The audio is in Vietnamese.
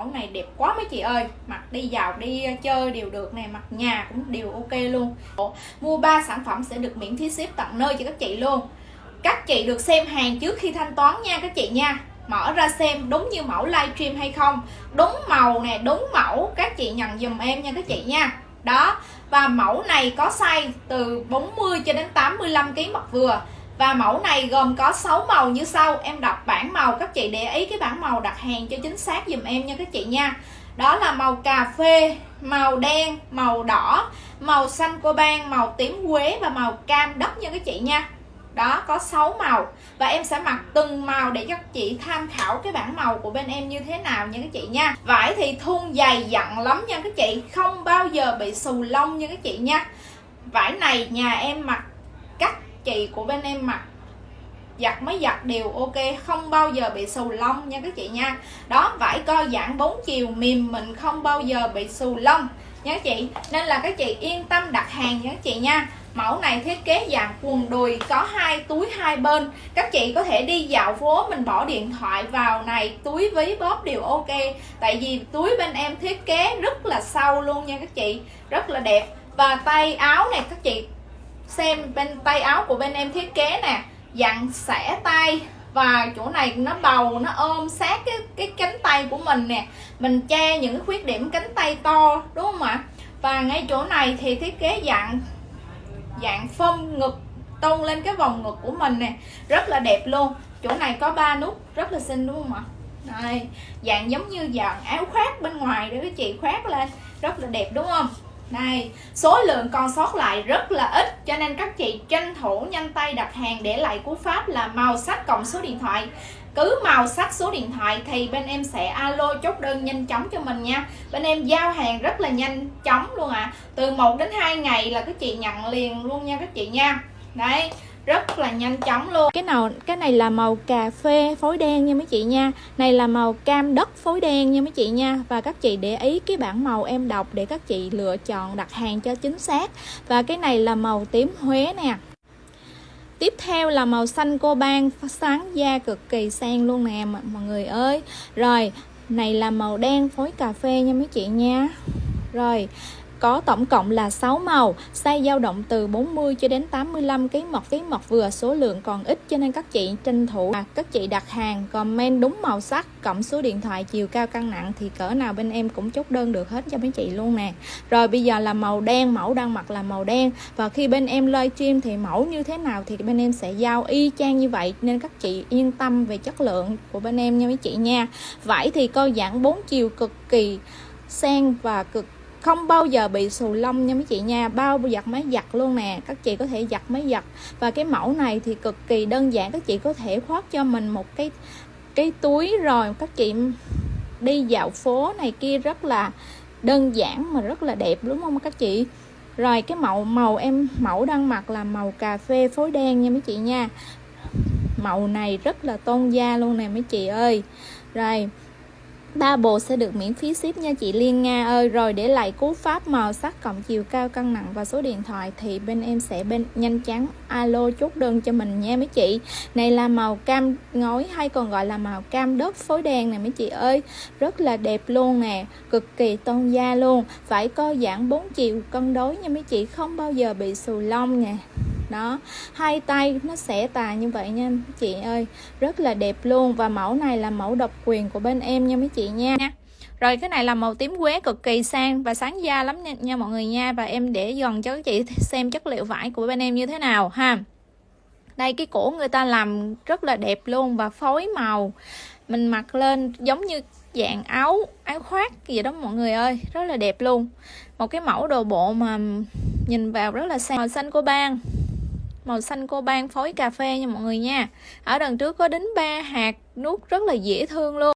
mẫu này đẹp quá mấy chị ơi. Mặc đi vào đi chơi đều được nè, mặc nhà cũng đều ok luôn. Mua 3 sản phẩm sẽ được miễn phí ship tận nơi cho các chị luôn. Các chị được xem hàng trước khi thanh toán nha các chị nha. Mở ra xem đúng như mẫu livestream hay không. Đúng màu nè, đúng mẫu. Các chị nhận dùm em nha các chị nha. Đó, và mẫu này có size từ 40 cho đến 85 kg mặt vừa và mẫu này gồm có 6 màu như sau. Em đọc bảng màu, các chị để ý cái bảng màu đặt hàng cho chính xác dùm em nha các chị nha. Đó là màu cà phê, màu đen, màu đỏ, màu xanh cô ban màu tím quế và màu cam đất nha các chị nha. Đó, có 6 màu. Và em sẽ mặc từng màu để cho các chị tham khảo cái bảng màu của bên em như thế nào nha các chị nha. Vải thì thun dày dặn lắm nha các chị. Không bao giờ bị xù lông nha các chị nha. Vải này nhà em mặc cách chị của bên em mặc giặt mới giặt đều ok, không bao giờ bị xù lông nha các chị nha. Đó, vải co giãn bốn chiều, mềm mình không bao giờ bị xù lông nha các chị. Nên là các chị yên tâm đặt hàng nha các chị nha. Mẫu này thiết kế dạng quần đùi có hai túi hai bên. Các chị có thể đi dạo phố, mình bỏ điện thoại vào này, túi ví bóp đều ok. Tại vì túi bên em thiết kế rất là sâu luôn nha các chị, rất là đẹp. Và tay áo này các chị xem bên tay áo của bên em thiết kế nè. Dặn xẻ tay. Và chỗ này nó bầu, nó ôm sát cái cái cánh tay của mình nè. Mình che những khuyết điểm cánh tay to, đúng không ạ? Và ngay chỗ này thì thiết kế dạng dạng phông ngực, tôn lên cái vòng ngực của mình nè. Rất là đẹp luôn. Chỗ này có ba nút rất là xinh, đúng không ạ? Đây. Dạng giống như dạng áo khoác bên ngoài để các chị khoác lên. Rất là đẹp, đúng không? Đây số lượng còn sót lại rất là ít, cho nên các chị tranh thủ nhanh tay đặt hàng để lại cú pháp là màu sắc cộng số điện thoại. Cứ màu sắc số điện thoại thì bên em sẽ alo chốt đơn nhanh chóng cho mình nha. Bên em giao hàng rất là nhanh chóng luôn ạ. À. từ 1 đến 2 ngày là các chị nhận liền luôn nha các chị nha. Đấy rất là nhanh chóng luôn. Cái nào, cái này là màu cà phê phối đen nha mấy chị nha. Này là màu cam đất phối đen nha mấy chị nha. Và các chị để ý cái bảng màu em đọc để các chị lựa chọn đặt hàng cho chính xác. Và cái này là màu tím huế nè. Tiếp theo là màu xanh cô ban sáng da cực kỳ sang luôn nè mọi người ơi. Rồi, này là màu đen phối cà phê nha mấy chị nha. Rồi có tổng cộng là 6 màu, size dao động từ 40 cho đến 85 kg mọc ký mọc vừa, số lượng còn ít cho nên các chị tranh thủ à, các chị đặt hàng comment đúng màu sắc cộng số điện thoại chiều cao cân nặng thì cỡ nào bên em cũng chốt đơn được hết cho mấy chị luôn nè. Rồi bây giờ là màu đen, mẫu đang mặc là màu đen và khi bên em livestream thì mẫu như thế nào thì bên em sẽ giao y chang như vậy nên các chị yên tâm về chất lượng của bên em nha mấy chị nha. Vải thì co giãn 4 chiều cực kỳ sen và cực không bao giờ bị xù lông nha mấy chị nha, bao giặt máy giặt luôn nè, các chị có thể giặt máy giặt. Và cái mẫu này thì cực kỳ đơn giản, các chị có thể khoác cho mình một cái cái túi rồi các chị đi dạo phố này kia rất là đơn giản mà rất là đẹp, đúng không các chị? Rồi cái màu màu em, mẫu đang mặc là màu cà phê phối đen nha mấy chị nha. Màu này rất là tôn da luôn nè mấy chị ơi. Rồi ba bộ sẽ được miễn phí ship nha chị Liên Nga ơi. Rồi để lại cú pháp màu sắc cộng chiều cao cân nặng và số điện thoại thì bên em sẽ bên nhanh chóng alo chốt đơn cho mình nha mấy chị. Này là màu cam ngói hay còn gọi là màu cam đất phối đen nè mấy chị ơi. Rất là đẹp luôn nè, cực kỳ tôn da luôn. Phải co giãn 4 chiều cân đối nha mấy chị, không bao giờ bị xù lông nè đó hai tay nó sẽ tà như vậy nha chị ơi. Rất là đẹp luôn và mẫu này là mẫu độc quyền của bên em nha mấy chị nha. Rồi cái này là màu tím quế cực kỳ sang và sáng da lắm nha, nha mọi người nha. Và em để gần cho các chị xem chất liệu vải của bên em như thế nào ha. Đây cái cổ người ta làm rất là đẹp luôn và phối màu. Mình mặc lên giống như dạng áo áo khoác gì đó mọi người ơi. Rất là đẹp luôn. Một cái mẫu đồ bộ mà nhìn vào rất là sang màu xanh của bang màu xanh coban phối cà phê nha mọi người nha. Ở đằng trước có đính ba hạt, nút rất là dễ thương luôn.